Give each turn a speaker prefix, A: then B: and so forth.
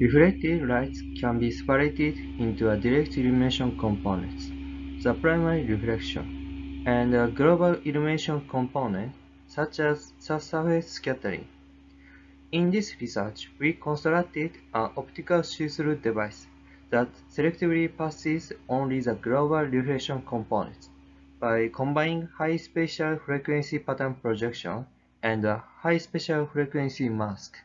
A: Reflected light can be separated into a direct illumination component, the primary reflection, and a global illumination component, such as the surface scattering. In this research, we constructed an optical see-through device that selectively passes only the global reflection component by combining high spatial frequency pattern projection and a high spatial frequency mask.